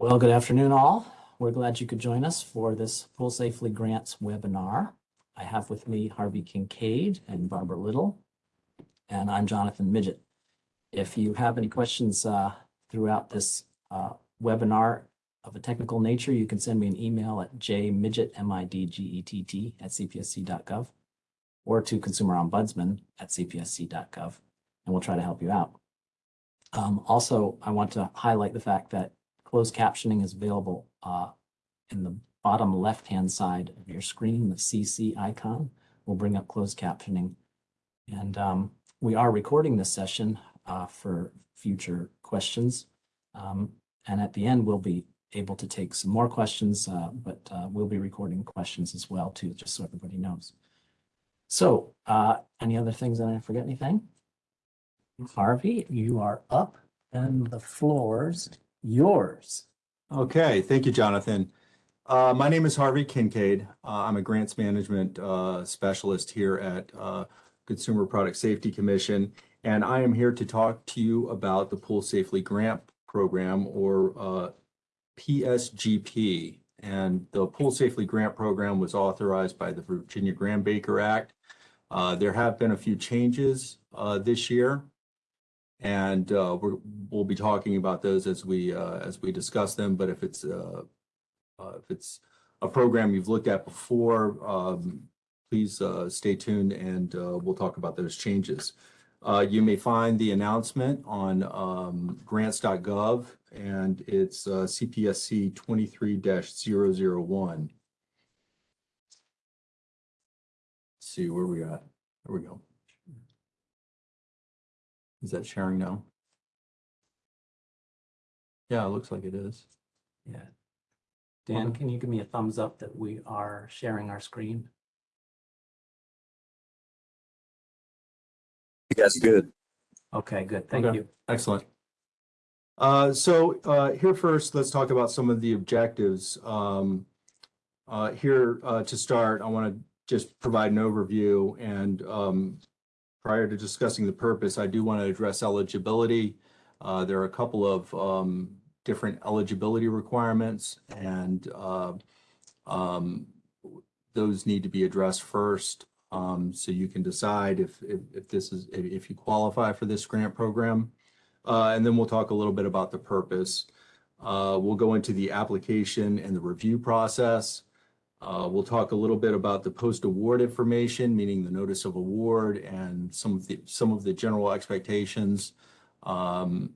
Well, good afternoon, all. We're glad you could join us for this Pool Safely Grants webinar. I have with me Harvey Kincaid and Barbara Little, and I'm Jonathan Midgett. If you have any questions uh, throughout this uh, webinar of a technical nature, you can send me an email at jmidgett, M-I-D-G-E-T-T, at cpsc.gov or to consumer ombudsman at cpsc.gov, and we'll try to help you out. Um, also, I want to highlight the fact that closed captioning is available uh, in the bottom left-hand side of your screen, the CC icon will bring up closed captioning. And um, we are recording this session uh, for future questions. Um, and at the end, we'll be able to take some more questions, uh, but uh, we'll be recording questions as well too, just so everybody knows. So uh, any other things that I forget anything? Harvey, you are up and the floor's yours. Okay, thank you, Jonathan. Uh, my name is Harvey Kincaid. Uh, I'm a grants management uh, specialist here at uh, Consumer Product Safety Commission, and I am here to talk to you about the Pool Safely Grant Program, or uh, PSGP. And the Pool Safely Grant Program was authorized by the Virginia Graham Baker Act. Uh, there have been a few changes uh, this year, and uh, we're, we'll be talking about those as we uh, as we discuss them. But if it's uh, uh, if it's a program you've looked at before, um, please uh, stay tuned and uh, we'll talk about those changes. You may find the announcement on um, grants.gov and it's CPSC 23-001. Let's See where we at. There we go. Is that sharing now? Yeah, it looks like it is. Yeah. Dan, can you give me a thumbs up that we are sharing our screen? Yes, good. Okay, good. Thank Okay. you. Excellent. Uh, so, uh, here first, let's talk about some of the objectives. Um, uh, here, uh, to start, I want to just provide an overview and, um, prior to discussing the purpose, I do want to address eligibility. Uh, there are a couple of, um, different eligibility requirements and, uh, um, those need to be addressed first. Um, so you can decide if, if, if this is, if, you qualify for this grant program. Uh, and then we'll talk a little bit about the purpose. Uh, we'll go into the application and the review process. Uh, we'll talk a little bit about the post-award information, meaning the notice of award and some of the, some of the general expectations um,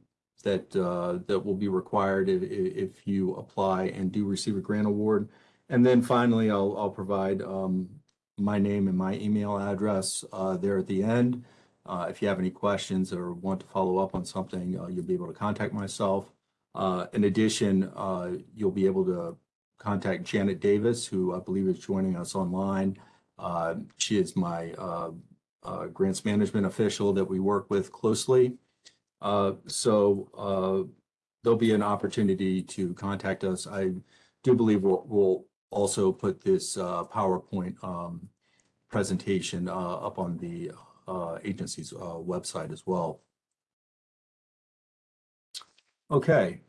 that, uh, that will be required if, if you apply and do receive a grant award. And then finally, I'll, I'll provide um, my name and my email address uh, there at the end. Uh, if you have any questions or want to follow up on something, uh, you'll be able to contact myself. Uh, in addition, you'll be able to contact Janet Davis, who I believe is joining us online. Uh, she is my uh, uh, grants management official that we work with closely. Uh, so uh, there'll be an opportunity to contact us. I do believe we'll, we'll also put this PowerPoint um, presentation up on the agency's website as well. Okay.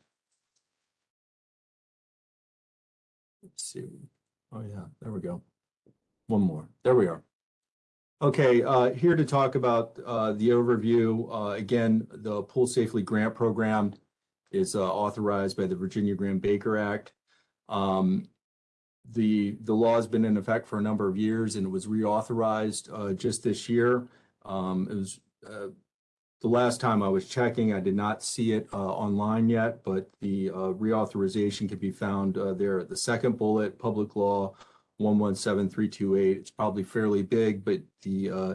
Let's see. Oh, yeah, there we go. One more. There we are. Okay, uh, here to talk about uh, the overview. Uh, again, the Pool Safely Grant Program is uh, authorized by the Virginia Graham Baker Act. Um, the, the law has been in effect for a number of years and it was reauthorized uh, just this year. Um, it was, uh, the last time I was checking, I did not see it uh, online yet, but the uh, reauthorization can be found uh, there at the second bullet, Public Law 117328. It's probably fairly big, but the uh,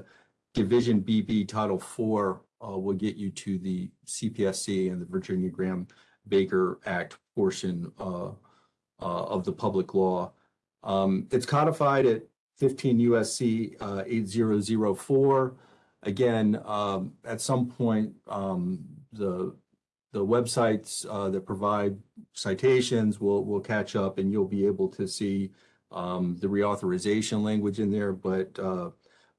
Division BB Title IV uh, will get you to the CPSC and the Virginia Graham Baker Act portion uh, of the public law. Um, it's codified at 15 USC uh, 8004. Again, um, at some point, um, the the websites uh, that provide citations will will catch up, and you'll be able to see um, the reauthorization language in there. But uh,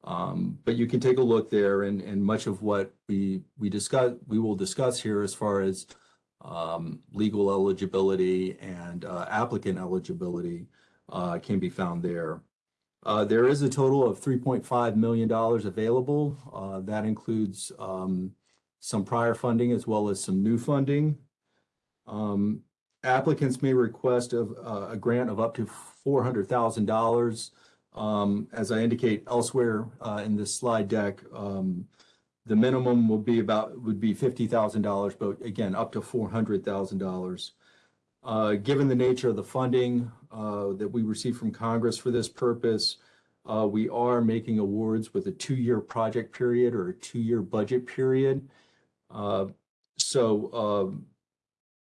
um, but you can take a look there, and and much of what we we discuss we will discuss here as far as um, legal eligibility and uh, applicant eligibility uh, can be found there. Uh, There is a total of $3.5 million available. Uh, That includes um, some prior funding as well as some new funding. Um, Applicants may request of uh, a grant of up to $400,000. Um, As I indicate elsewhere uh, in this slide deck, um, the minimum will be about, would be $50,000, but again, up to $400,000. Uh, Given the nature of the funding uh, that we receive from Congress for this purpose, uh, we are making awards with a two-year project period or a two-year budget period. Uh, So um,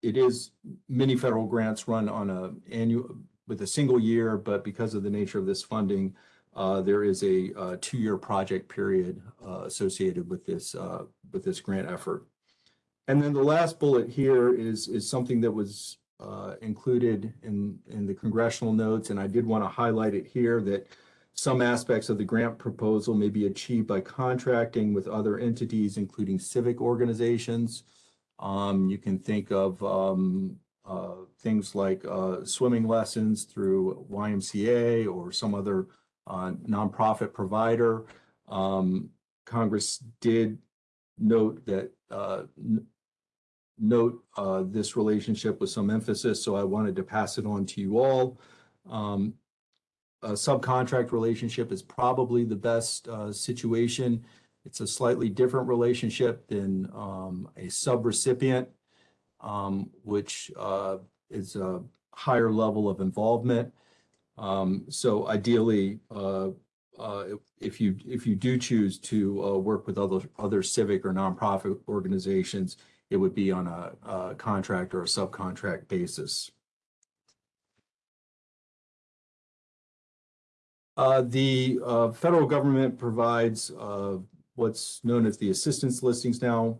it is, many federal grants run on a annual, with a single year, but because of the nature of this funding, uh, there is a uh, two-year project period associated with this, with this grant effort. And then the last bullet here is, is something that was uh, included in, in the congressional notes, and I did want to highlight it here, that some aspects of the grant proposal may be achieved by contracting with other entities, including civic organizations. Um, You can think of um, uh, things like uh, swimming lessons through YMCA or some other uh, nonprofit provider. Um, Congress did note that, uh, note uh, this relationship with some emphasis, so I wanted to pass it on to you all. Um, A subcontract relationship is probably the best uh, situation. It's a slightly different relationship than um, a subrecipient, um, which uh, is a higher level of involvement. Um, So ideally, uh, uh, if- you, if you do choose to uh, work with other, other civic or nonprofit organizations, it would be on a, a contract or a subcontract basis. Uh, the, uh, federal government provides, uh, what's known as the assistance listings now.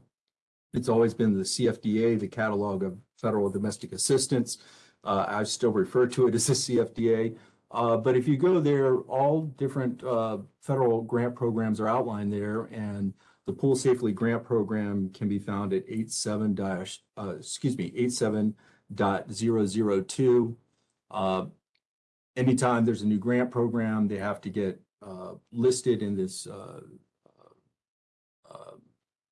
It's always been the CFDA, the Catalog of Federal Domestic Assistance. Uh, I still refer to it as the CFDA. Uh, but if you go there, all different, uh, federal grant programs are outlined there and the Pool Safely Grant Program can be found at 87 dash, uh, excuse me, 87 dot zero zero two. Uh, anytime there's a new grant program, they have to get, uh, listed in this, uh, uh,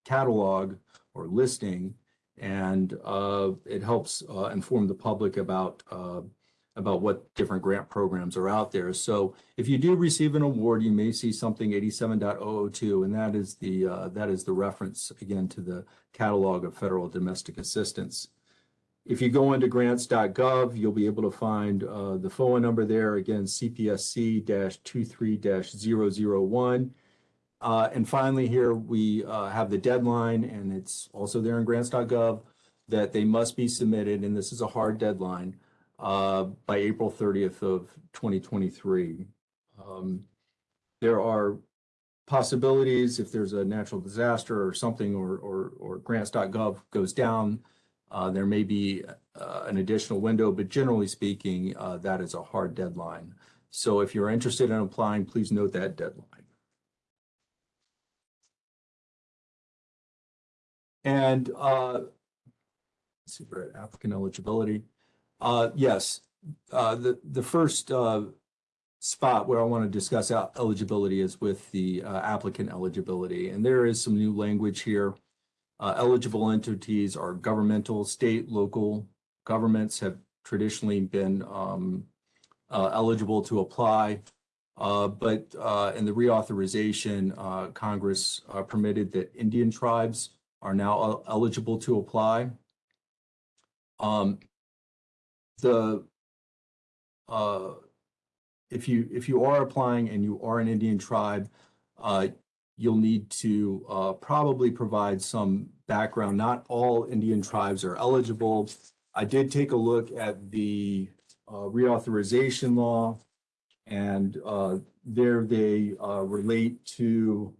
catalog or listing. And, uh, it helps, inform the public about, about what different grant programs are out there. So if you do receive an award, you may see something 87.002, and that is the, uh, that is the reference, again, to the catalog of federal domestic assistance. If you go into grants.gov, you'll be able to find uh, the FOA number there, again, CPSC-23-001. Uh, And finally, here, we uh, have the deadline, and it's also there in grants.gov, that they must be submitted, and this is a hard deadline, uh, by April 30th of 2023. Um, There are possibilities if there's a natural disaster or something, or, or, or grants.gov goes down, uh, there may be uh, an additional window, but generally speaking, uh, that is a hard deadline. So if you're interested in applying, please note that deadline. And uh, let's see, we're at applicant eligibility. Uh, yes, uh, the, the first, uh, spot where I want to discuss eligibility is with the, uh, applicant eligibility. And there is some new language here. Uh, eligible entities are governmental, state, local governments have traditionally been, um, uh, eligible to apply. But, in the reauthorization, Congress permitted that Indian tribes are now el- eligible to apply. Um, the, uh, if you, if you are applying and you are an Indian tribe, uh, you'll need to, uh, probably provide some background. Not all Indian tribes are eligible. I did take a look at the, uh, reauthorization law. And, uh, there they, uh, relate to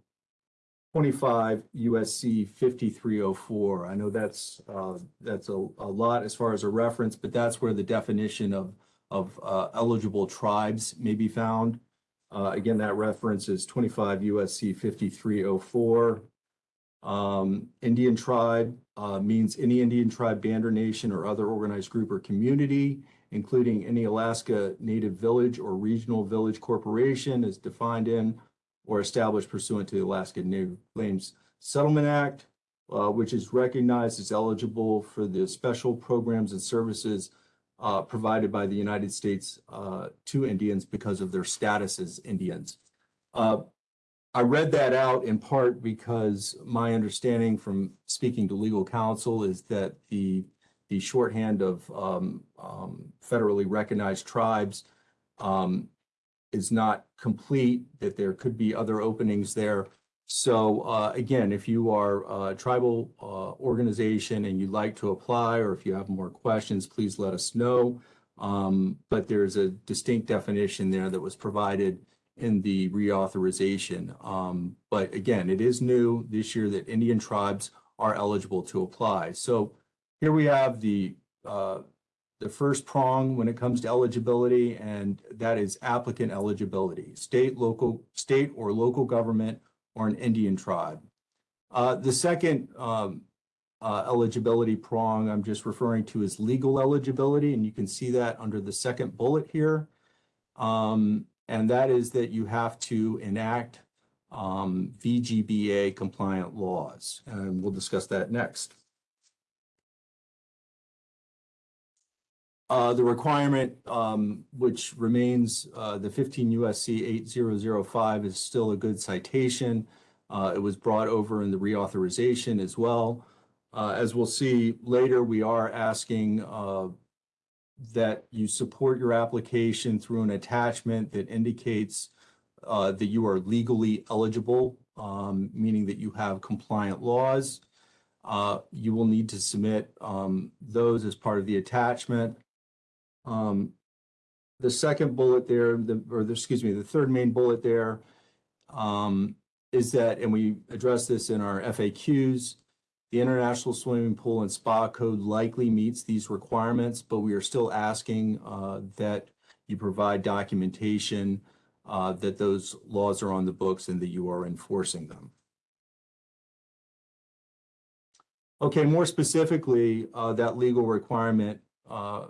twenty-five USC fifty-three oh four. I know that's, uh, that's a, a lot as far as a reference, but that's where the definition of, of, uh, eligible tribes may be found. Uh, again, that reference is twenty-five USC fifty-three oh four. Um, Indian tribe, uh, means any Indian tribe, band, or nation or other organized group or community, including any Alaska Native Village or Regional Village Corporation as defined in or established pursuant to the Alaska Native Claims Settlement Act, uh, which is recognized as eligible for the special programs and services uh, provided by the United States uh, to Indians because of their status as Indians. Uh, I read that out in part because my understanding from speaking to legal counsel is that the the shorthand of um, um, federally recognized tribes um, is not complete, that there could be other openings there. So uh, again, if you are a tribal uh, organization and you'd like to apply, or if you have more questions, please let us know. Um, But there's a distinct definition there that was provided in the reauthorization. Um, But again, it is new this year that Indian tribes are eligible to apply. So here we have the, uh, the first prong when it comes to eligibility, and that is applicant eligibility, state, local, state or local government or an Indian tribe. Uh, the second, um, uh, eligibility prong I'm just referring to is legal eligibility, and you can see that under the second bullet here. Um, and that is that you have to enact, um, VGBA compliant laws, and we'll discuss that next. Uh, the requirement, um, which remains, uh, the fifteen USC eight zero zero five is still a good citation. Uh, it was brought over in the reauthorization as well. Uh, as we'll see later, we are asking, uh, that you support your application through an attachment that indicates, uh, that you are legally eligible, um, meaning that you have compliant laws. You will need to submit, um, those as part of the attachment. Um, the second bullet there, the, or the, excuse me, the third main bullet there, um, is that, and we address this in our FAQs, the International Swimming Pool and Spa Code likely meets these requirements, but we are still asking, uh, that you provide documentation, uh, that those laws are on the books and that you are enforcing them. Okay, more specifically, uh, that legal requirement, uh,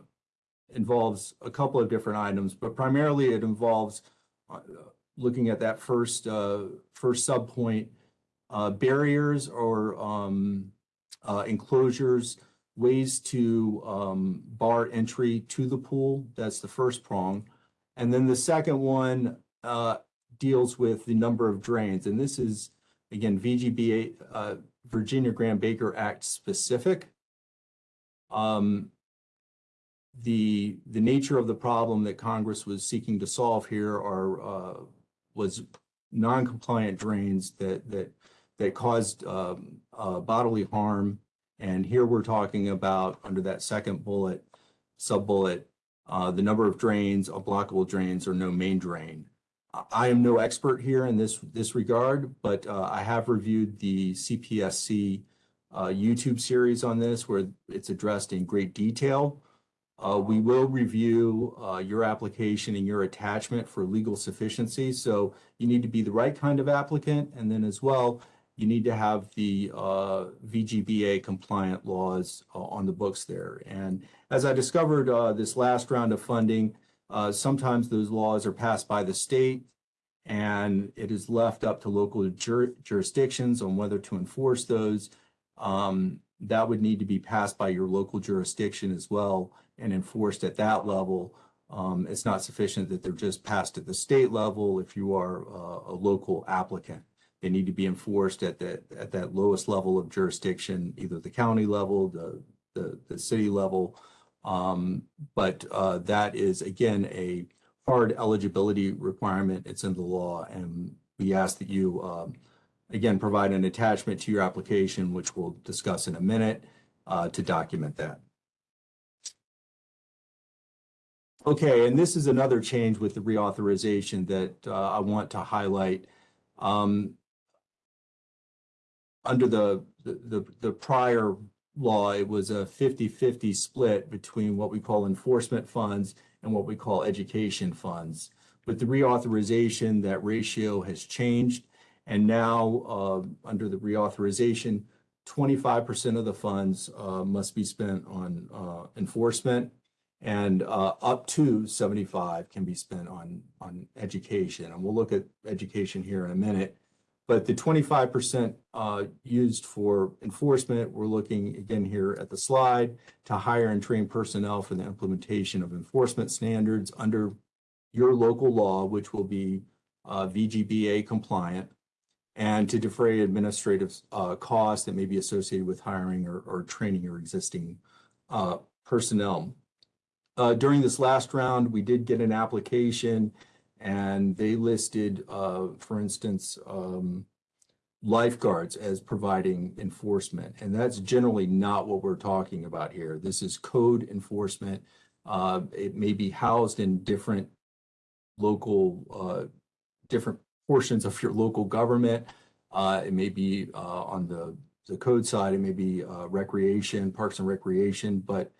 involves a couple of different items, but primarily it involves uh, looking at that first, uh, first subpoint, uh, barriers or um, uh, enclosures, ways to um, bar entry to the pool. That's the first prong. And then the second one uh, deals with the number of drains. And this is, again, VGBA, Virginia Graham Baker Act specific. Um, the, the nature of the problem that Congress was seeking to solve here are, uh, was non-compliant drains that, that, that caused, um, uh, bodily harm. And here we're talking about, under that second bullet, sub-bullet, uh, the number of drains, unblockable drains, or no main drain. I- I am no expert here in this, this regard, but, uh, I have reviewed the CPSC, uh, YouTube series on this where it's addressed in great detail. Uh, we will review, uh, your application and your attachment for legal sufficiency. So you need to be the right kind of applicant. And then as well, you need to have the, uh, VGBA compliant laws uh, on the books there. And as I discovered, uh, this last round of funding, uh, sometimes those laws are passed by the state and it is left up to local jur- jurisdictions on whether to enforce those. Um, that would need to be passed by your local jurisdiction as well and enforced at that level. Um, it's not sufficient that they're just passed at the state level if you are uh, a local applicant. They need to be enforced at that, at that lowest level of jurisdiction, either the county level, the, the, the city level. Um, but, uh, that is again, a hard eligibility requirement. It's in the law and we ask that you, um, again, provide an attachment to your application, which we'll discuss in a minute, uh, to document that. Okay, and this is another change with the reauthorization that uh, I want to highlight. Um, Under the, the, the prior law, it was a 50-50 split between what we call enforcement funds and what we call education funds. With the reauthorization, that ratio has changed. And now, uh, under the reauthorization, twenty-five percent of the funds, uh, must be spent on, uh, enforcement. And, uh, up to seventy-five can be spent on, on education. And we'll look at education here in a minute. But the twenty-five percent, uh, used for enforcement, we're looking again here at the slide to hire and train personnel for the implementation of enforcement standards under your local law, which will be, uh, VGBA compliant and to defray administrative uh, costs that may be associated with hiring or, or training your existing uh, personnel. Uh, During this last round, we did get an application and they listed, uh, for instance, um, lifeguards as providing enforcement. And that's generally not what we're talking about here. This is code enforcement. Uh, It may be housed in different local, uh, different portions of your local government. Uh, it may be, uh, on the, the code side, it may be, recreation, parks and recreation, but,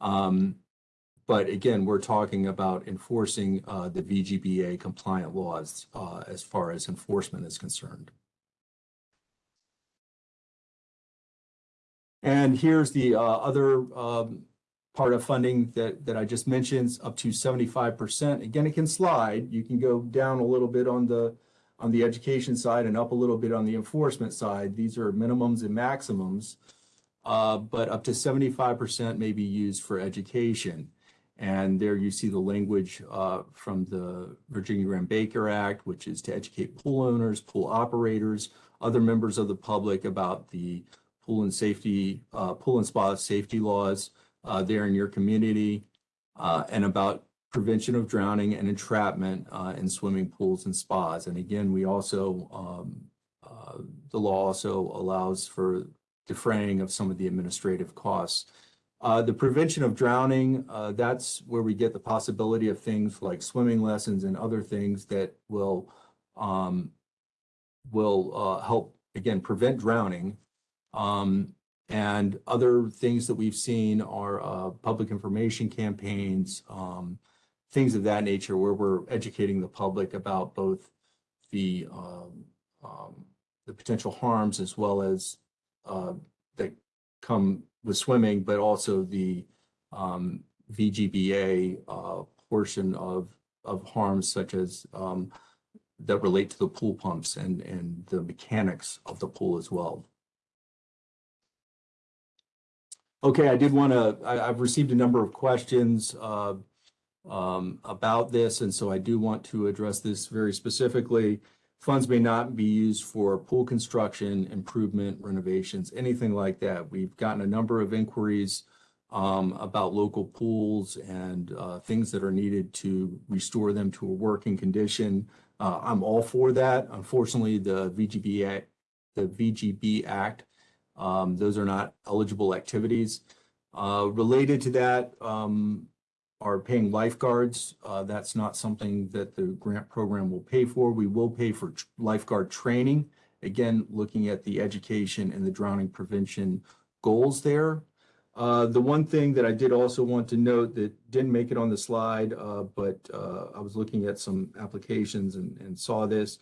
um, but again, we're talking about enforcing, uh, the VGBA compliant laws, uh, as far as enforcement is concerned. And here's the, uh, other, um, part of funding that, that I just mentioned, up to seventy-five percent. Again, it can slide. You can go down a little bit on the, on the education side and up a little bit on the enforcement side. These are minimums and maximums. Uh, but up to seventy-five percent may be used for education. And there you see the language, uh, from the Virginia Graham Baker Act, which is to educate pool owners, pool operators, other members of the public about the pool and safety, uh, pool and spa safety laws, uh, there in your community, uh, and about prevention of drowning and entrapment uh, in swimming pools and spas. And again, we also, um, uh, the law also allows for defraying of some of the administrative costs. Uh, The prevention of drowning, uh, that's where we get the possibility of things like swimming lessons and other things that will um, will uh, help, again, prevent drowning. Um, and other things that we've seen are uh, public information campaigns, um, things of that nature, where we're educating the public about both the um, um, the potential harms as well as uh, that come with swimming, but also the um, VGBA uh, portion of of harms such as um, that relate to the pool pumps and and the mechanics of the pool as well. Okay, I did want to, I've received a number of questions, uh, um, about this, and so I do want to address this very specifically. Funds may not be used for pool construction, improvement, renovations, anything like that. We've gotten a number of inquiries, um, about local pools and, uh, things that are needed to restore them to a working condition. Uh, I'm all for that. Unfortunately, the VGB Act, the VGB Act um, those are not eligible activities. Uh, related to that, um, are paying lifeguards. Uh, that's not something that the grant program will pay for. We will pay for lifeguard training. Again, looking at the education and the drowning prevention goals there. Uh, the one thing that I did also want to note that didn't make it on the slide, uh, but, uh, I was looking at some applications and, and saw this,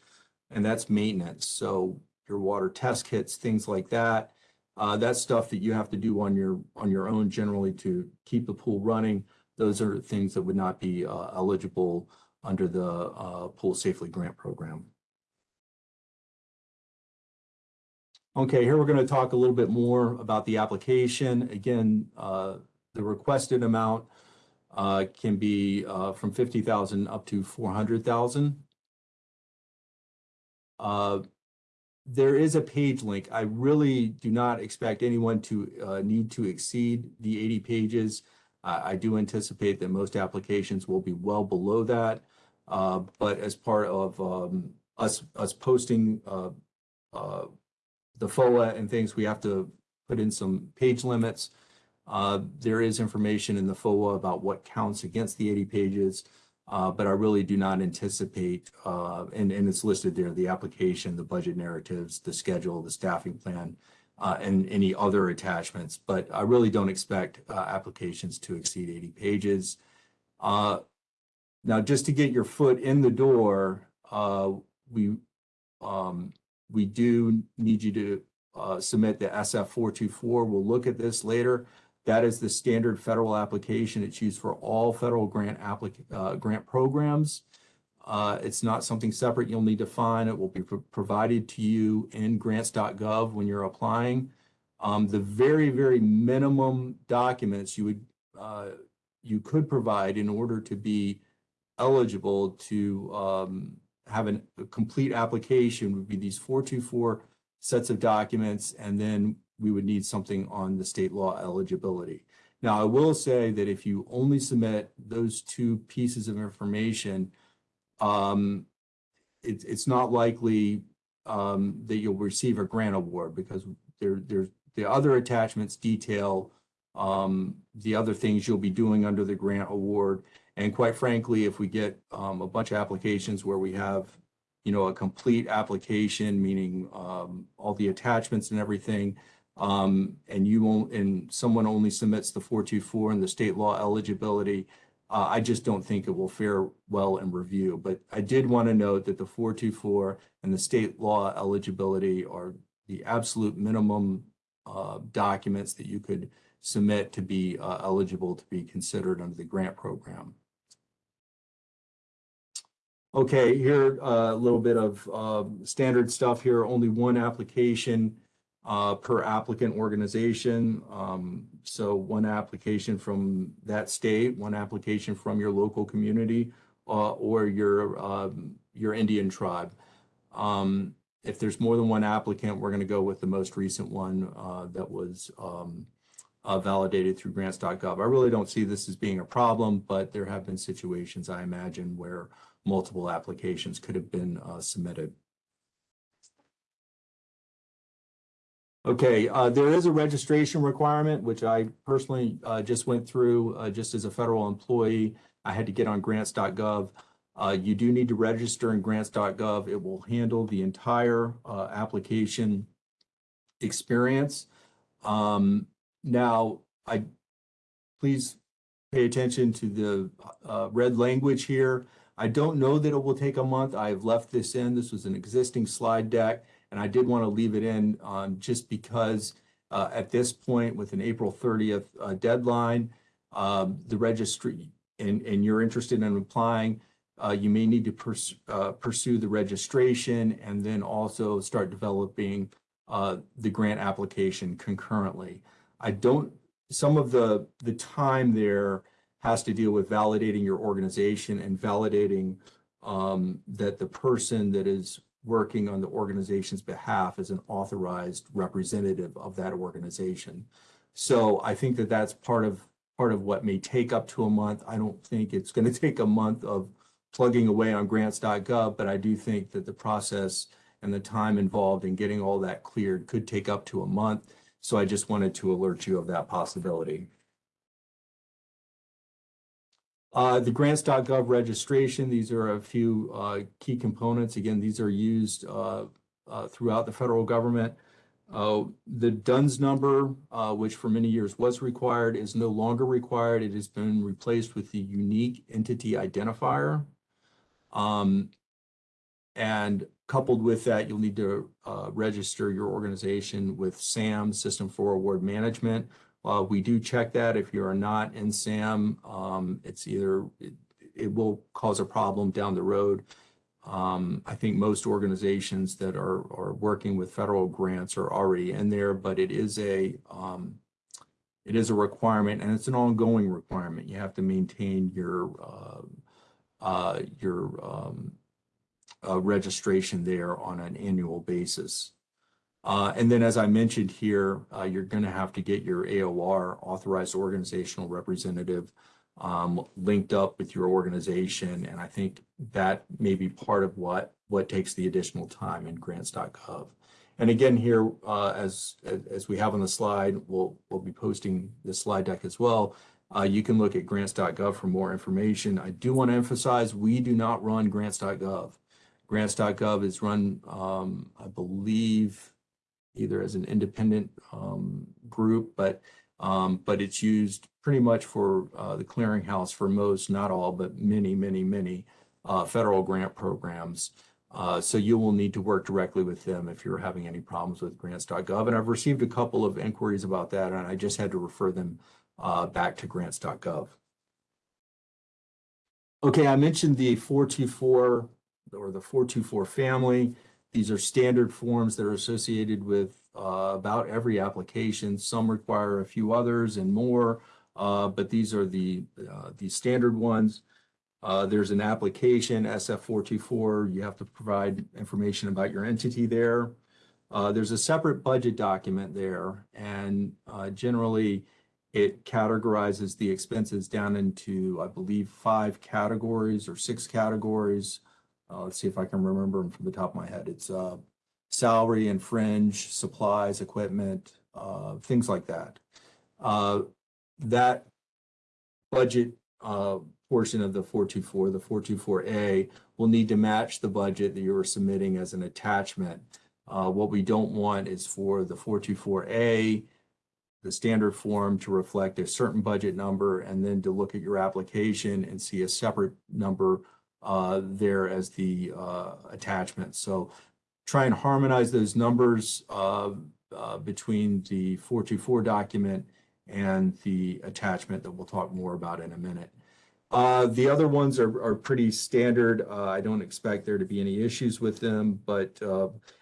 and that's maintenance. So your water test kits, things like that. Uh, that's stuff that you have to do on your, on your own generally to keep the pool running. Those are things that would not be, uh, eligible under the, uh, Pool Safely Grant Program. Okay, here we're going to talk a little bit more about the application. Again, uh, the requested amount, uh, can be, uh, from fifty thousand up to four hundred thousand. Uh, there is a page link. I really do not expect anyone to uh, need to exceed the 80 pages. I do anticipate that most applications will be well below that. Uh, But as part of um, us, us posting uh, uh, the FOA and things, we have to put in some page limits. Uh, There is information in the FOA about what counts against the 80 pages. Uh, but I really do not anticipate, uh, and, and it's listed there, the application, the budget narratives, the schedule, the staffing plan, uh, and any other attachments, but I really don't expect, uh, applications to exceed eighty pages. Uh, now, just to get your foot in the door, uh, we, um, we do need you to, uh, submit the SF four two four. We'll look at this later. That is the standard federal application. It's used for all federal grant uh, grant programs. Uh, it's not something separate you'll need to find. It will be pro- provided to you in grants.gov when you're applying. Um, the very, very minimum documents you would, uh, you could provide in order to be eligible to, um, have an, a complete application would be these four two four sets of documents, and then we would need something on the state law eligibility. Now, I will say that if you only submit those two pieces of information, um, it's, it's not likely, um, that you'll receive a grant award because there, there's, the other attachments detail, um, the other things you'll be doing under the grant award. And quite frankly, if we get, um, a bunch of applications where we have, you know, a complete application, meaning, um, all the attachments and everything, um, and you won't, and someone only submits the four two four and the state law eligibility, uh, I just don't think it will fare well in review. But I did want to note that the four two four and the state law eligibility are the absolute minimum uh, documents that you could submit to be uh, eligible to be considered under the grant program. Okay, here, uh, a little bit of um, standard stuff here, only one application uh, per applicant organization. Um, so one application from that state, one application from your local community, uh, or your, um, your Indian tribe. Um, if there's more than one applicant, we're gonna go with the most recent one, uh, that was, um, uh, validated through grants.gov. I really don't see this as being a problem, but there have been situations, I imagine, where multiple applications could have been, uh, submitted. Okay, uh, there is a registration requirement, which I personally, uh, just went through, uh, just as a federal employee. I had to get on grants.gov. Uh, you do need to register in grants.gov. It will handle the entire, uh, application experience. Um, now, I, please pay attention to the, uh, red language here. I don't know that it will take a month. I've left this in. This was an existing slide deck. And I did want to leave it in um, just because uh, at this point with an April 30th uh, deadline, um, the registry, and, and you're interested in applying, uh, you may need to pers uh, pursue the registration and then also start developing uh, the grant application concurrently. I don't, some of the, the time there has to deal with validating your organization and validating um, that the person that is working on the organization's behalf as an authorized representative of that organization. So I think that that's part of part of what may take up to a month. I don't think it's going to take a month of plugging away on grants.gov, but I do think that the process and the time involved in getting all that cleared could take up to a month. So I just wanted to alert you of that possibility. Uh, the grants.gov registration, these are a few uh, key components. Again, these are used uh, uh, throughout the federal government. Uh, the DUNS number, uh, which for many years was required, is no longer required. It has been replaced with the unique entity identifier. Um, and coupled with that, you'll need to register your organization with SAM, System for Award Management, uh, we do check that if you are not in SAM, um, it's either, it, it will cause a problem down the road. Um, I think most organizations that are, are working with federal grants are already in there, but it is a, um, it is a requirement and it's an ongoing requirement. You have to maintain your, uh, uh, your, um, uh, registration there on an annual basis. Uh, and then as I mentioned here, uh, you're going to have to get your AOR, authorized organizational representative, um, linked up with your organization. And I think that may be part of what, what takes the additional time in grants.gov. And again, here, uh, as, as we have on the slide, we'll, we'll be posting this slide deck as well. Uh, you can look at grants.gov for more information. I do want to emphasize, we do not run grants.gov. Grants.gov is run, um, I believe, either as an independent um, group, but um, but it's used pretty much for uh, the clearinghouse for most, not all, but many, many, many uh, federal grant programs. Uh, so you will need to work directly with them if you're having any problems with grants.gov. And I've received a couple of inquiries about that, and I just had to refer them uh, back to grants.gov. Okay, I mentioned the 424 or the 424 family. These are standard forms that are associated with uh, about every application. Some require a few others and more, uh, but these are the uh, the standard ones. Uh, there's an application, SF424. You have to provide information about your entity there. Uh, there's a separate budget document there, and generally it categorizes the expenses down into, I believe, five categories or six categories. Uh, let's see if I can remember them from the top of my head. It's uh, salary and fringe, supplies, equipment, uh, things like that. Uh, that budget uh, portion of the 424, the 424A, will need to match the budget that you are submitting as an attachment. Uh, what we don't want is for the 424A, the standard form to reflect a certain budget number and then to look at your application and see a separate number uh, there as the uh, attachment. So try and harmonize those numbers uh, uh, between the 424 document and the attachment that we'll talk more about in a minute. Uh, the other ones are, are pretty standard. I don't expect there to be any issues with them, but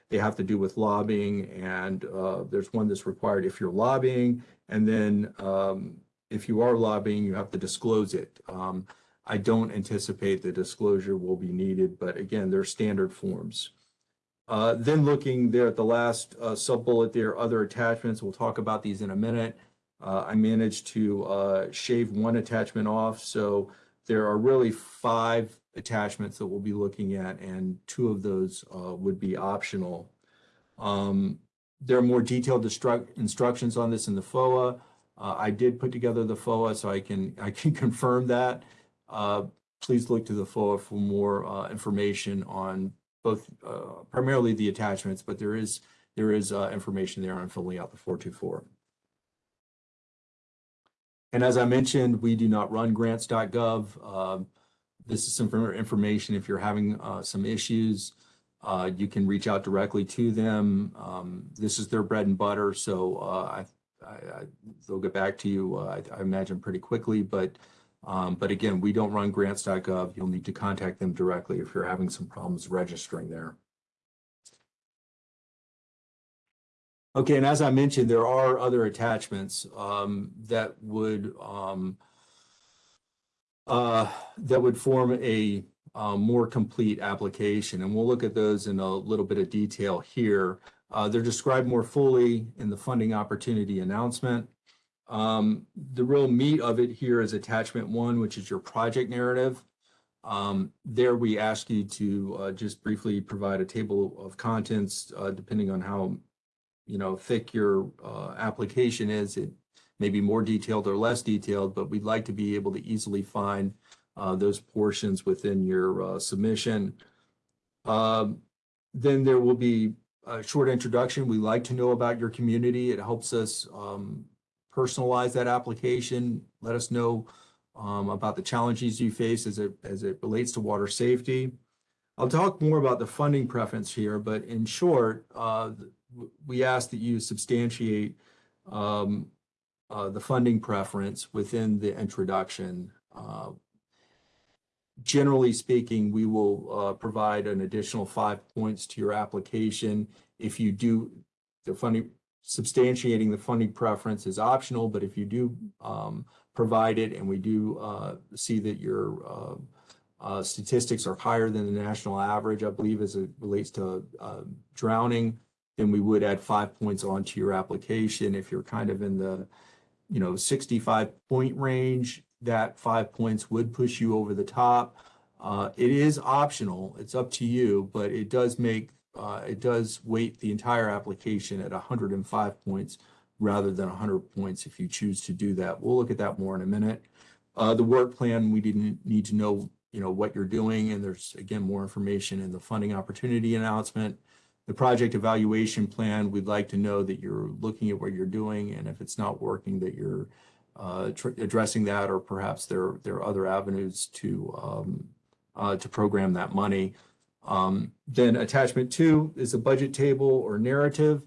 they have to do with lobbying. And there's one that's required if you're lobbying. And then um, if you are lobbying, you have to disclose it. Um, I don't anticipate the disclosure will be needed, but again, they're standard forms. Uh, then looking there at the last uh, sub-bullet there, are other attachments, we'll talk about these in a minute. Uh, I managed to uh, shave one attachment off, so there are really five attachments that we'll be looking at, and two of those uh, would be optional. Um, there are more detailed instructions on this in the FOA. Uh, I did put together the FOA, so I can I can confirm that. Uh, please look to the FOA for more uh, information on both uh, primarily the attachments, but there is there is uh, information there on filling out the 424. And as I mentioned, we do not run grants.gov. Um, this is some information if you're having uh, some issues. Uh, you can reach out directly to them. Um, this is their bread and butter, so uh, I, I, I, they'll get back to you, uh, I, imagine, pretty quickly. But um, but again, we don't run grants.gov. You'll need to contact them directly if you're having some problems registering there. Okay, and as I mentioned, there are other attachments um, that would um, uh, that would form a uh, more complete application, and we'll look at those in a little bit of detail here. Uh, they're described more fully in the funding opportunity announcement. Um, the real meat of it here is attachment one, which is your project narrative. Um, there we ask you to uh, just briefly provide a table of contents, uh, depending on how, you know, thick your uh, application is. It may be more detailed or less detailed, but we'd like to be able to easily find uh, those portions within your uh, submission. Um, then there will be a short introduction. We like to know about your community. It helps us um, personalize that application. Let us know um, about the challenges you face as it as it relates to water safety. I'll talk more about the funding preference here, but in short, uh, we ask that you substantiate um, uh, the funding preference within the introduction. Uh, generally speaking, we will uh, provide an additional five points to your application if you do the funding substantiating the funding preference is optional, but if you do um, provide it and we do uh, see that your uh, uh, statistics are higher than the national average, I believe as it relates to uh, drowning, then we would add five points onto your application. If you're kind of in the, you know, 65 point range, that five points would push you over the top. Uh, it is optional, it's up to you, but it does make uh, it does weight the entire application at 105 points rather than 100 points if you choose to do that. We'll look at that more in a minute. Uh, the work plan, we didn't need to know, you know, what you're doing, and there's again more information in the funding opportunity announcement. The project evaluation plan, we'd like to know that you're looking at what you're doing, and if it's not working, that you're uh, addressing that, or perhaps there there are other avenues to um, uh, to program that money. Um, then attachment two is a budget table or narrative.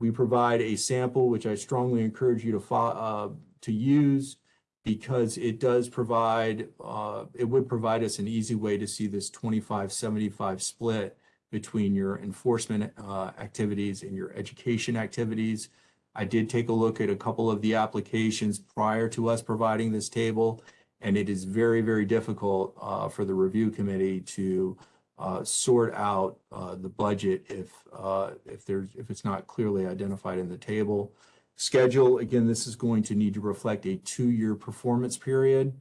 We provide a sample, which I strongly encourage you to uh, to use because it does provide, uh, it would provide us an easy way to see this 25-75 split between your enforcement, uh, activities and your education activities. I did take a look at a couple of the applications prior to us providing this table. And it is very, very difficult, uh, for the review committee to, uh, sort out, uh, the budget if, uh, if there's, if it's not clearly identified in the table. Schedule, again, this is going to need to reflect a two-year performance period.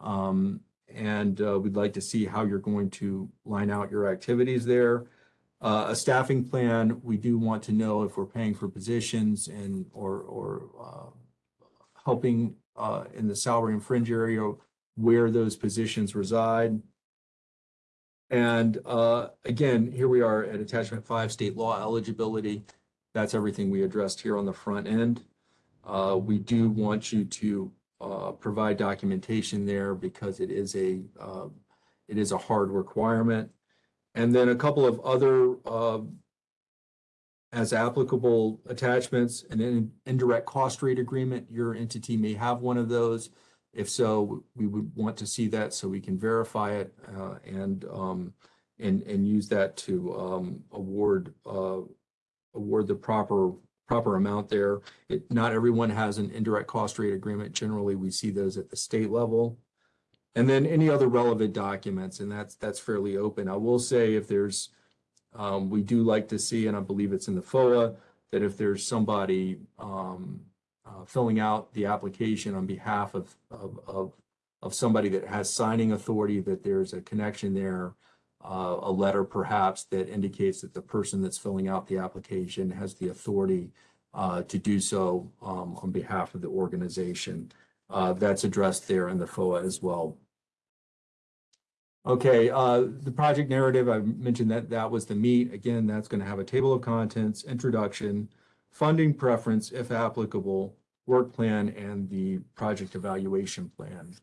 Um, and, uh, we'd like to see how you're going to line out your activities there. Uh, a staffing plan, we do want to know if we're paying for positions and, or, or, uh, helping, in the salary and fringe area where those positions reside. And, uh, again, here we are at attachment five, state law eligibility. That's everything we addressed here on the front end. Uh, we do want you to, uh, provide documentation there because it is a, uh, it is a hard requirement. And then a couple of other, uh, as applicable attachments, and an indirect cost rate agreement, your entity may have one of those. If so, we would want to see that so we can verify it, uh, and, um, and, and use that to, um, award, uh, award the proper, proper amount there. It, not everyone has an indirect cost rate agreement. Generally, we see those at the state level. And then any other relevant documents, and that's, that's fairly open. I will say if there's, um, we do like to see, and I believe it's in the FOA, that if there's somebody, um, uh, filling out the application on behalf of, of, of, of somebody that has signing authority, that there's a connection there, uh, a letter perhaps that indicates that the person that's filling out the application has the authority, uh, to do so, um, on behalf of the organization. Uh, that's addressed there in the FOA as well. Okay, uh, the project narrative, I mentioned that that was the meat. Again, that's going to have a table of contents, introduction, funding preference, if applicable, work plan, and the project evaluation plan.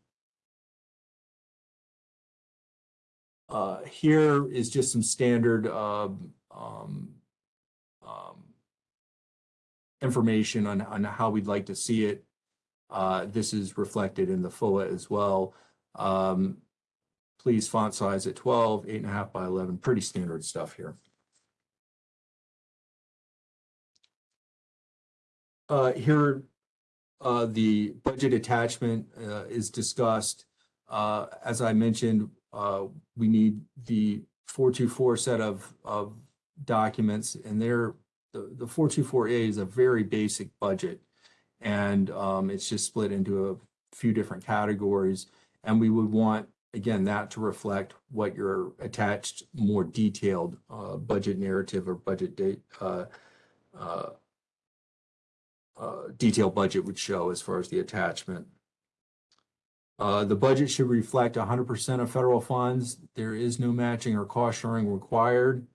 Uh, here is just some standard, um, um, um, information on, on how we'd like to see it. Uh, this is reflected in the FOA as well. Um, please font size at 12, eight and a half by 11, pretty standard stuff here. Uh, here, uh, the budget attachment, uh, is discussed. Uh, as I mentioned, uh, we need the 424 set of, of documents and they're, the, the 424A is a very basic budget. And, um, it's just split into a few different categories. And we would want, again, that to reflect what your attached, more detailed, uh, budget narrative or budget date, uh, detailed budget would show as far as the attachment. Uh, the budget should reflect hundred percent of federal funds. There is no matching or cost sharing required.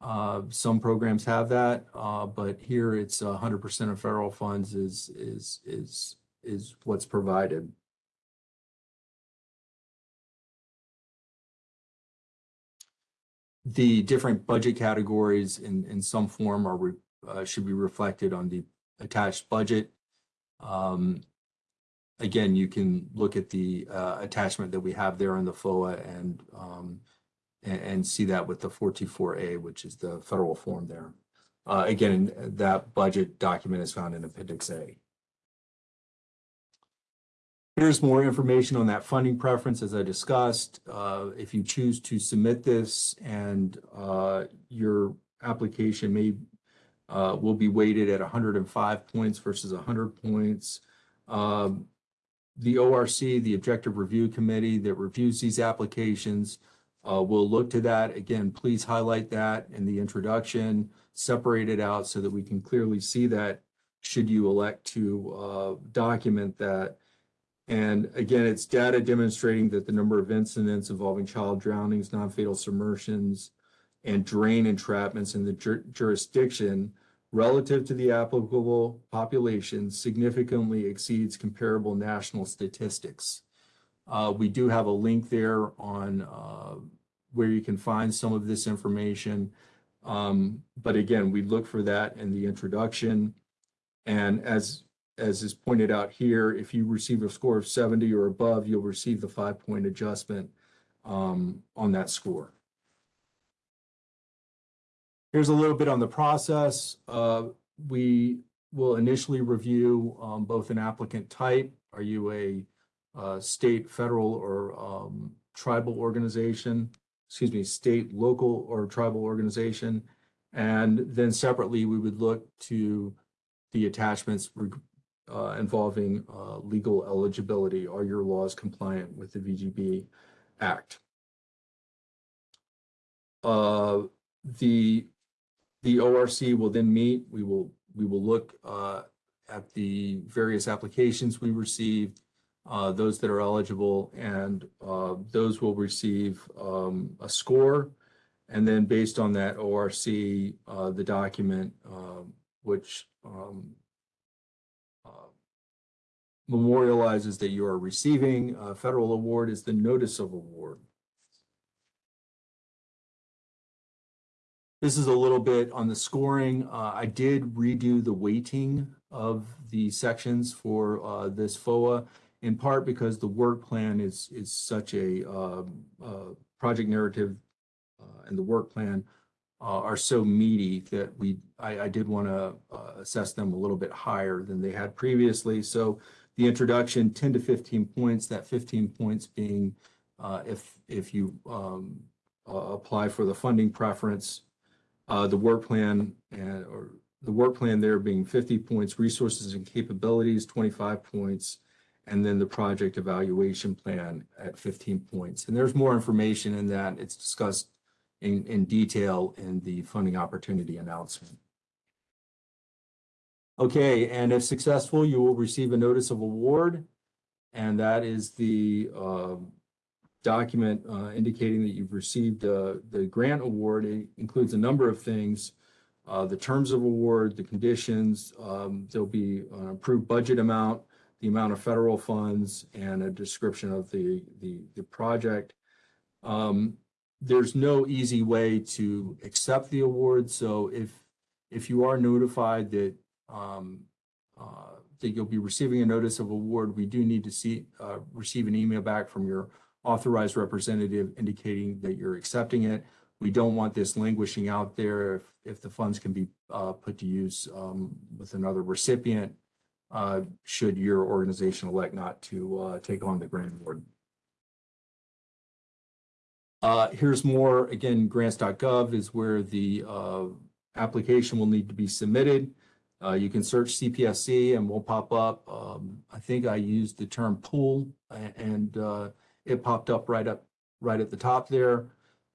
Uh, some programs have that, uh, but here it's hundred percent of federal funds is, is, is, is what's provided. The different budget categories in, in some form are, re- uh, should be reflected on the attached budget. Um, again, you can look at the uh, attachment that we have there in the FOA and um, and, see that with the 424A, which is the federal form there. Uh, again, that budget document is found in Appendix A. Here's more information on that funding preference as I discussed. Uh, if you choose to submit this and uh, your application may uh, will be weighted at 105 points versus 100 points. Um, the ORC, the Objective Review Committee that reviews these applications, uh, will look to that. Again, please highlight that in the introduction, separate it out so that we can clearly see that should you elect to uh, document that. And again, it's data demonstrating that the number of incidents involving child drownings, non-fatal submersions, and drain entrapments in the jur- jurisdiction relative to the applicable population significantly exceeds comparable national statistics. Uh, we do have a link there on, uh, where you can find some of this information. Um, but again, we look for that in the introduction. And as, as is pointed out here, if you receive a score of seventy or above, you'll receive the five-point adjustment um, on that score. Here's a little bit on the process. Uh, we will initially review um, both an applicant type. Are you a uh, state, federal, or um, tribal organization? Excuse me, state, local, or tribal organization? And then separately, we would look to the attachments uh, involving uh, legal eligibility. Are your laws compliant with the VGB Act? Uh, The, the ORC will then meet. We will, we will look uh, at the various applications we received, uh, those that are eligible, and uh, those will receive um, a score. And then based on that ORC, uh, the document, um, which um, uh, memorializes that you are receiving a federal award is the notice of award. This is a little bit on the scoring. Uh, I did redo the weighting of the sections for, uh, this FOA in part because the work plan is, is such a, um, uh, project narrative, uh, and the work plan, uh, are so meaty that we, I, I did want to, uh, assess them a little bit higher than they had previously. So the introduction, ten to fifteen points, that fifteen points being, if, if you, um, apply for the funding preference, uh, the work plan and, or the work plan there being fifty points, resources and capabilities, twenty-five points, and then the project evaluation plan at fifteen points. And there's more information in that. It's discussed in, in detail in the funding opportunity announcement. Okay, and if successful, you will receive a notice of award. And that is the, um, document uh, indicating that you've received uh, the grant award. It includes a number of things. uh, The terms of award, the conditions, um, there'll be an approved budget amount, the amount of federal funds, and a description of the, the, the project. Um, There's no easy way to accept the award, so if, if you are notified that um, uh, that you'll be receiving a notice of award, we do need to see, uh, receive an email back from your authorized representative indicating that you're accepting it. We don't want this languishing out there if, if the funds can be uh, put to use um, with another recipient, uh, should your organization elect not to uh, take on the grant award. Uh, Here's more, again, grants.gov is where the uh, application will need to be submitted. Uh, You can search CPSC and will pop up. Um, I think I used the term pool and uh, it popped up right up, right at the top there.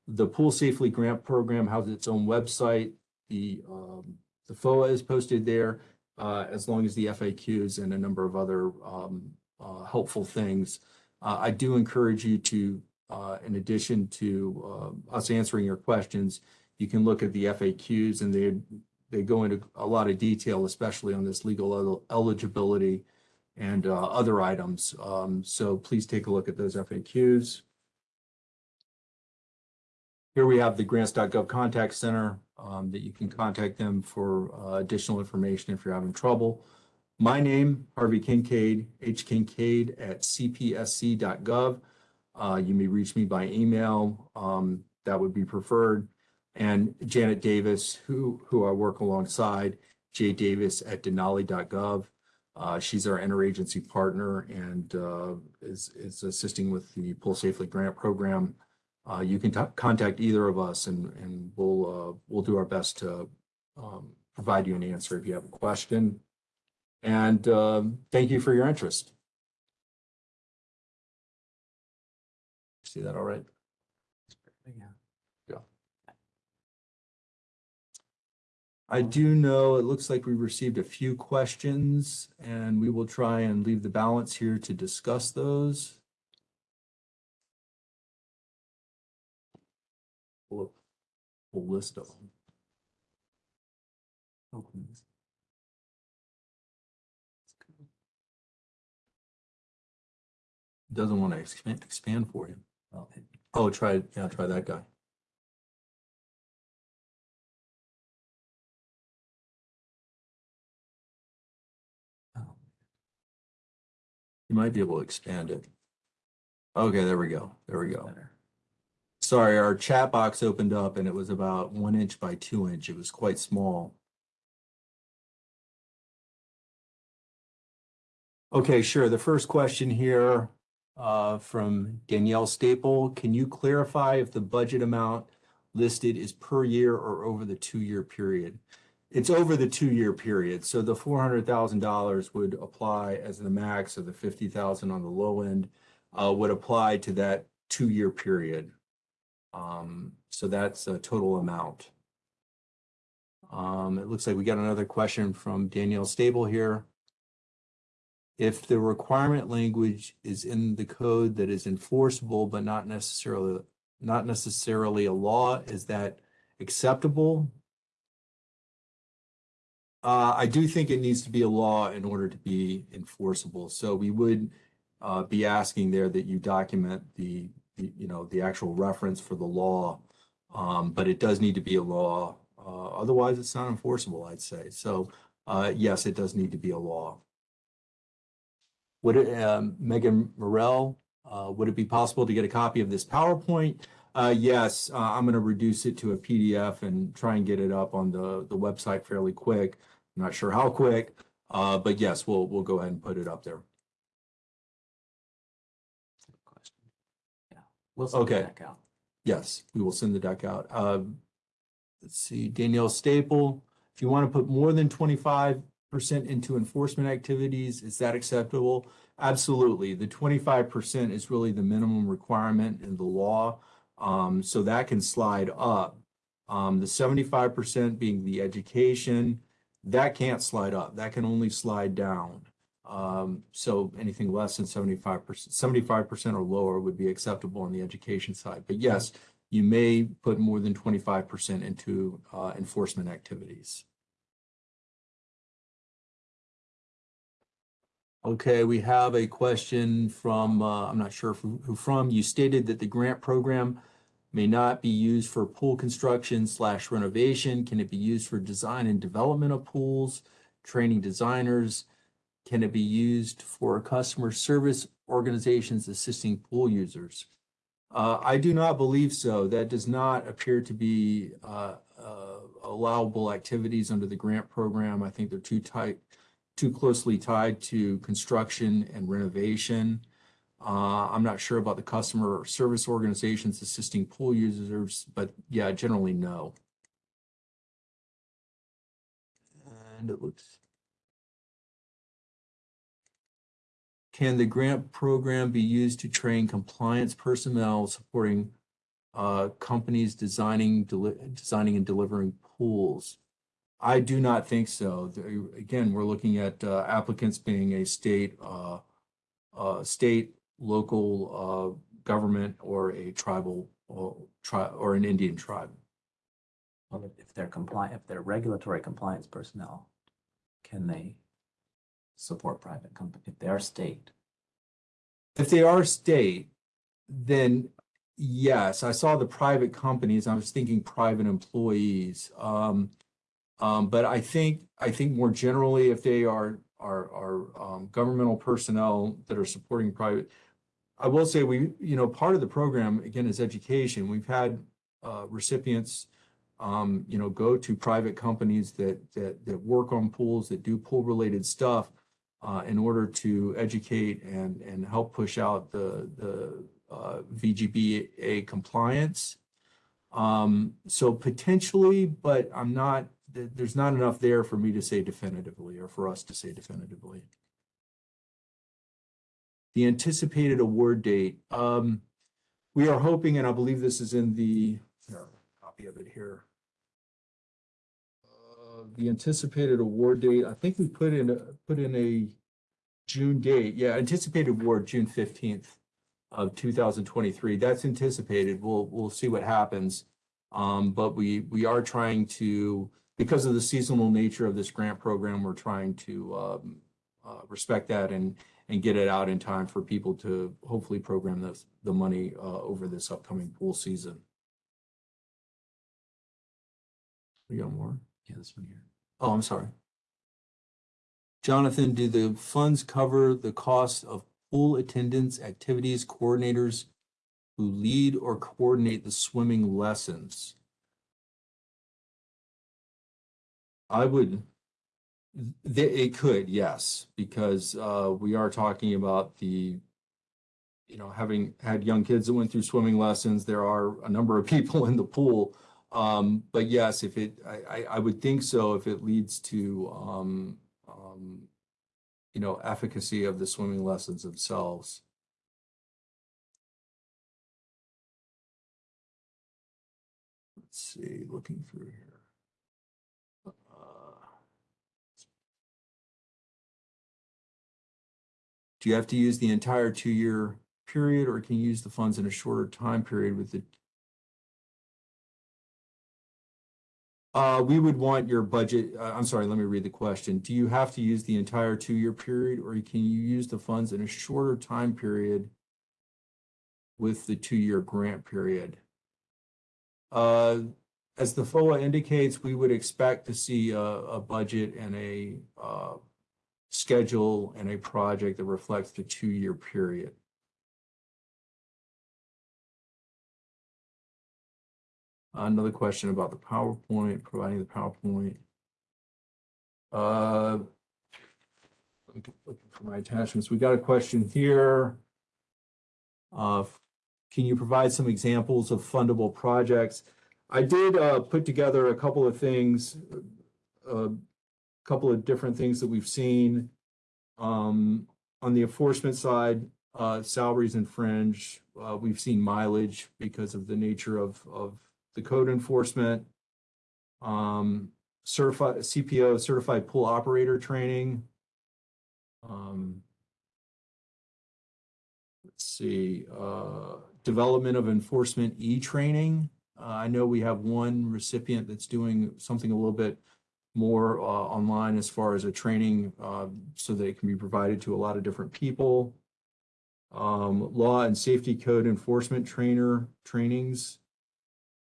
The Pool Safely Grant Program has its own website. The, um, the FOA is posted there, uh, as long as the FAQs and a number of other, um, uh, helpful things. Uh, I do encourage you to, uh, in addition to, uh, us answering your questions, you can look at the FAQs and they, they go into a lot of detail, especially on this legal el- eligibility and uh, other items. Um, So please take a look at those FAQs. Here we have the grants.gov contact center um, that you can contact them for uh, additional information if you're having trouble. My name, Harvey Kincaid, hkincaid@cpsc.gov. Uh, You may reach me by email. um, That would be preferred. And Janet Davis, who, who I work alongside, jdavis@denali.gov. Uh, she's our interagency partner and, uh, is, is assisting with the Pool Safely Grant Program. Uh, you can contact either of us and, and we'll, uh, we'll do our best to, um, provide you an answer if you have a question. And, um, thank you for your interest. See that all right? I do know, it looks like we received a few questions and we will try and leave the balance here to discuss those. Full, list of them. Doesn't want to expand, expand for. Well, oh, it Oh, try, yeah, try that guy. You might be able to expand it. Okay, there we go. There we go. Sorry, our chat box opened up and it was about one inch by two inch. It was quite small. Okay, sure. The first question here uh, from Danielle Staple. Can you clarify if the budget amount listed is per year or over the two-year period? It's over the two-year period. So the four hundred thousand dollars would apply as the max of the fifty thousand on the low end uh, would apply to that two-year period. Um, so that's a total amount. Um, it looks like we got another question from Danielle Staple here. If the requirement language is in the code that is enforceable but not necessarily not necessarily a law, is that acceptable? Uh, I do think it needs to be a law in order to be enforceable. So we would uh, be asking there that you document the, the, you know, the actual reference for the law. Um, but it does need to be a law. Uh, otherwise, it's not enforceable, I'd say. So, uh, yes, it does need to be a law. Would it, um, Megan Morel, uh, would it be possible to get a copy of this PowerPoint? Uh, yes, uh, I'm going to reduce it to a PDF and try and get it up on the, the website fairly quick. I'm not sure how quick, uh, but yes, we'll, we'll go ahead and put it up there. Yeah, we'll send Okay. it back out. Yes, we will send the deck out. Um, let's see, Danielle Staple, if you want to put more than twenty-five percent into enforcement activities, is that acceptable? Absolutely. The twenty-five percent is really the minimum requirement in the law. Um, so that can slide up. Um, the seventy-five percent being the education, that can't slide up. That can only slide down. Um, so anything less than seventy-five percent, seventy-five percent or lower would be acceptable on the education side. But yes, you may put more than twenty-five percent into, uh, enforcement activities. Okay, we have a question from, uh, I'm not sure who from. You stated that the grant program may not be used for pool construction slash renovation. Can it be used for design and development of pools, training designers? Can it be used for customer service organizations assisting pool users? Uh, I do not believe so. That does not appear to be, uh, uh, allowable activities under the grant program. I think they're too tight, too closely tied to construction and renovation. Uh, I'm not sure about the customer service organizations assisting pool users, but yeah, generally no. And it looks. Can the grant program be used to train compliance personnel supporting uh, companies designing, designing and delivering pools? I do not think so. Again, we're looking at uh, applicants being a state, uh, uh, state, local, uh, government or a tribal or tri, or an Indian tribe. Well, if- if they're compliant, if they're regulatory compliance personnel, can they support private company, if they are state? If they are state, then yes, I saw the private companies. I was thinking private employees. Um, um, but I think, I think more generally, if they are, are, are, um, governmental personnel that are supporting private. I will say we, you know, part of the program, again, is education. We've had, uh, recipients, um, you know, go to private companies that, that, that work on pools, that do pool-related stuff uh, in order to educate and, and help push out the, the uh, VGBA compliance. Um, so potentially, but I'm not, there's not enough there for me to say definitively or for us to say definitively. The anticipated award date, um, we are hoping, and I believe this is in the, here, copy of it here. Uh, The anticipated award date, I think we put in, a put in a June date, yeah, anticipated award, June fifteenth of two thousand twenty-three. That's anticipated. We'll, we'll see what happens. Um, but we, we are trying to, because of the seasonal nature of this grant program, we're trying to, um, uh, respect that and, and get it out in time for people to hopefully program the, the money uh, over this upcoming pool season. We got more? Yeah, this one here. Oh, I'm sorry. Jonathan, do the funds cover the cost of pool attendants, activities, coordinators who lead or coordinate the swimming lessons? I would, it could, yes, because uh, we are talking about the, you know, having had young kids that went through swimming lessons, there are a number of people in the pool. Um, but yes, if it, I, I, would think so if it leads to, um, um, you know, efficacy of the swimming lessons themselves. Let's see, looking through here. Uh, Do you have to use the entire two-year period or can you use the funds in a shorter time period with the Uh, we would want your budget, uh, I'm sorry, let me read the question. Do you have to use the entire two-year period or can you use the funds in a shorter time period with the two-year grant period? Uh, as the FOA indicates, we would expect to see a, a budget and a, uh, schedule and a project that reflects the two-year period. Another question about the PowerPoint, providing the PowerPoint. Uh, looking for my attachments. We got a question here. Uh, can you provide some examples of fundable projects? I did uh, put together a couple of things, a couple of different things that we've seen. Um, on the enforcement side, uh, salaries and fringe, uh, we've seen mileage because of the nature of, of the code enforcement. Um, certified, CPO, certified pool operator training. Um, let's see, uh, development of enforcement e-training. Uh, I know we have one recipient that's doing something a little bit more, uh, online as far as a training, uh, so that it can be provided to a lot of different people. Um, law and safety code enforcement trainer trainings.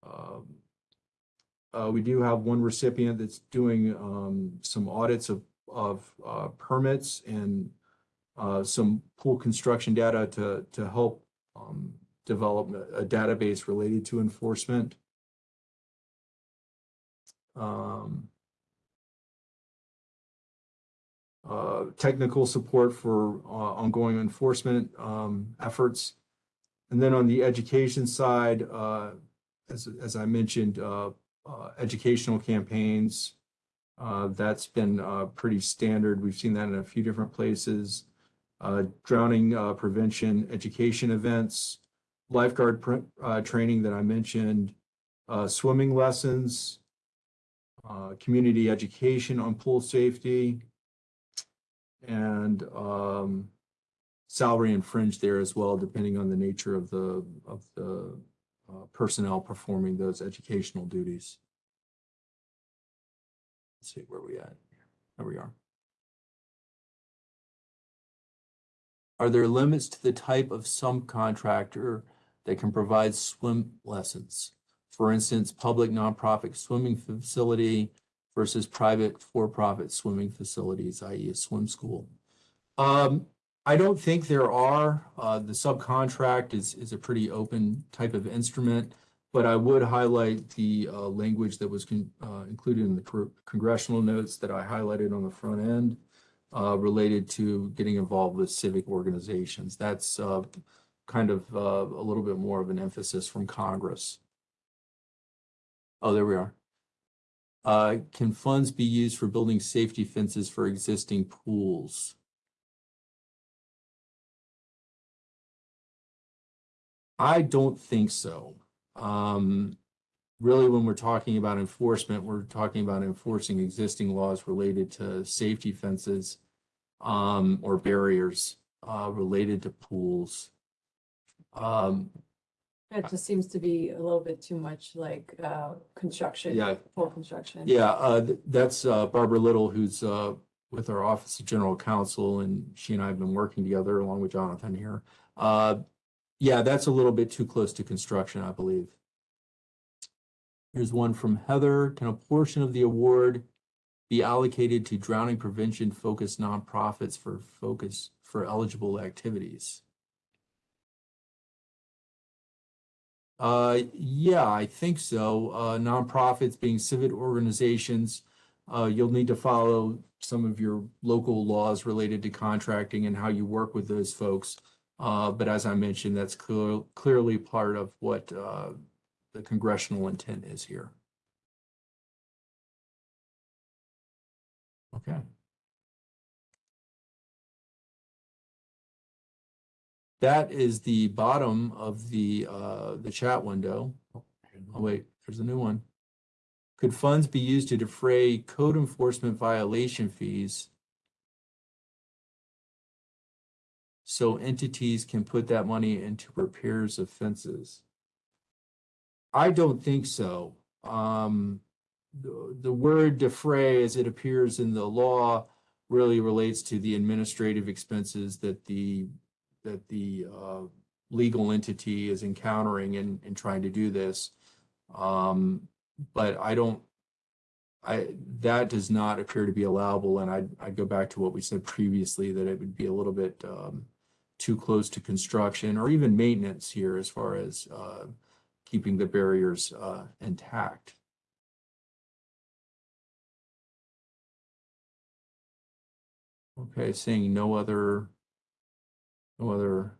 Um, uh, we do have one recipient that's doing, um, some audits of, of, uh, permits and, uh, some pool construction data to, to help, um, develop a database related to enforcement. Um, uh, technical support for, uh, ongoing enforcement, um, efforts. And then on the education side, uh, as, as I mentioned, uh, uh, educational campaigns. That's been, pretty standard. We've seen that in a few different places. Drowning, prevention, education events, lifeguard, training that I mentioned, swimming lessons, community education on pool safety, and, um, salary and fringe there as well, depending on the nature of the, of the, uh, personnel performing those educational duties. Let's see where we at. There we are. Are there limits to the type of subcontractor that can provide swim lessons? For instance, public nonprofit swimming facility versus private for-profit swimming facilities, i.e. a swim school. Um, I don't think there are. Uh, the subcontract is, is a pretty open type of instrument. But I would highlight the, uh, language that was uh, included in the congressional notes that I highlighted on the front end. Uh, related to getting involved with civic organizations. That's, uh, kind of, uh, a little bit more of an emphasis from Congress. Oh, there we are. Uh, can funds be used for building safety fences for existing pools? I don't think so. Um, really, when we're talking about enforcement, we're talking about enforcing existing laws related to safety fences um, or barriers uh, related to pools. Um, It just seems to be a little bit too much like uh construction. Yeah. Full construction. yeah, uh, th- that's uh, Barbara Little, who's uh, with our Office of General Counsel, and she and I have been working together along with Jonathan here. Uh, yeah, that's a little bit too close to construction, I believe. Here's one from Heather. Can a portion of the award be allocated to drowning prevention focused nonprofits for focus for eligible activities? Uh, yeah, I think so. Uh, nonprofits being civic organizations, uh, you'll need to follow some of your local laws related to contracting and how you work with those folks. Uh, but as I mentioned, that's clear, clearly part of what, uh, the congressional intent is here. Okay. That is the bottom of the, uh, the chat window. Oh, wait, there's a new one. Could funds be used to defray code enforcement violation fees? So entities can put that money into repairs of fences? I don't think so. Um, the, the word defray as it appears in the law really relates to the administrative expenses that the, that the, uh, legal entity is encountering in, in trying to do this. Um, but I don't, I, that does not appear to be allowable, and I, I go back to what we said previously, that it would be a little bit, um, too close to construction or even maintenance here as far as, uh, keeping the barriers, uh, intact. Okay, seeing no other, no other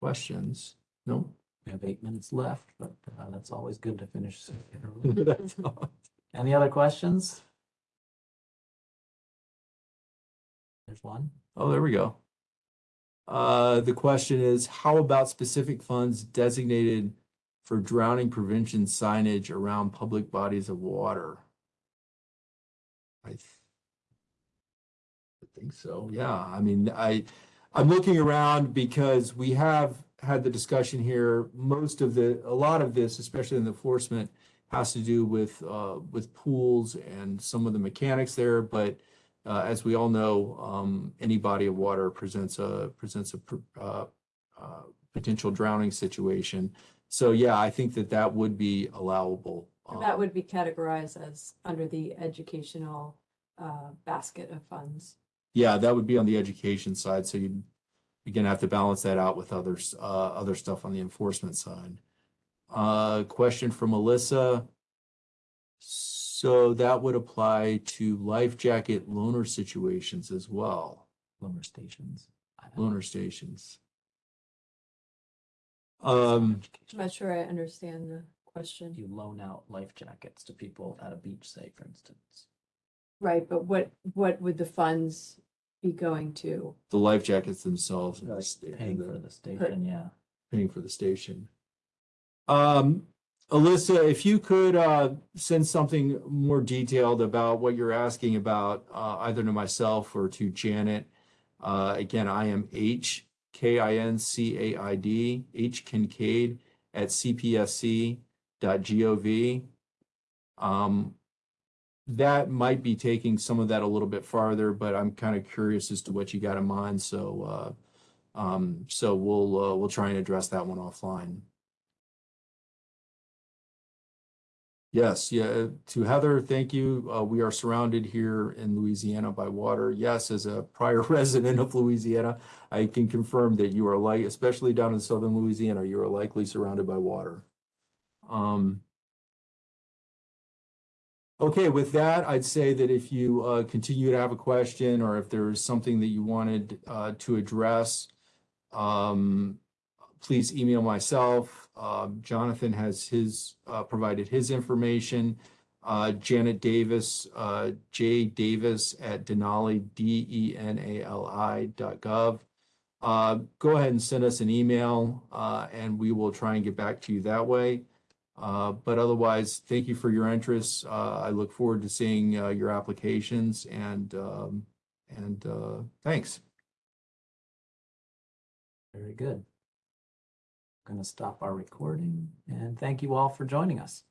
questions? No? We have eight minutes left, but uh, that's always good to finish. That's all. Any other questions? There's one. Oh, there we go. Uh, the question is, how about specific funds designated for drowning prevention signage around public bodies of water? I I think so, yeah. I mean, I, I'm looking around because we have had the discussion here. Most of the, a lot of this, especially in the enforcement, has to do with, uh, with pools and some of the mechanics there, but uh, as we all know, um, any body of water presents a, presents a, uh, uh, potential drowning situation. So yeah, I think that that would be allowable. And That Um, would be categorized as under the educational uh, basket of funds. Yeah, that would be on the education side, so you'd, you're have to balance that out with others, uh, other stuff on the enforcement side. Uh, question from Melissa. So that would apply to life jacket loaner situations as well. Loaner stations. I don't know. loaner stations. Um, I'm not sure I understand the question. You loan out life jackets to people at a beach, say, for instance. Right, but what, what would the funds be going to? the life jackets themselves, and the sta- Paying and for the- the station, yeah. paying for the station. Um, Alyssa, if you could, uh, send something more detailed about what you're asking about, uh, either to myself or to Janet. Uh, again, I am H K I N C A I D, H Kincaid at cpsc.gov. Um, that might be taking some of that a little bit farther, but I'm kind of curious as to what you got in mind, so, uh, um, so we'll, uh, we'll try and address that one offline. Yes, yeah, to Heather, thank you. Uh, we are surrounded here in Louisiana by water. Yes, as a prior resident of Louisiana, I can confirm that you are like, especially down in southern Louisiana, you are likely surrounded by water. Um, Okay, with that, I'd say that if you uh, continue to have a question or if there is something that you wanted uh, to address, um, please email myself. Um, Jonathan has his, uh, provided his information. Uh, Janet Davis, uh, J Davis at Denali, D E N A L I dot gov. Uh, Go ahead and send us an email uh, and we will try and get back to you that way. Uh, but otherwise, thank you for your interest. Uh, I look forward to seeing, uh, your applications and, um, and, uh, thanks. Very good. Going to stop our recording and thank you all for joining us.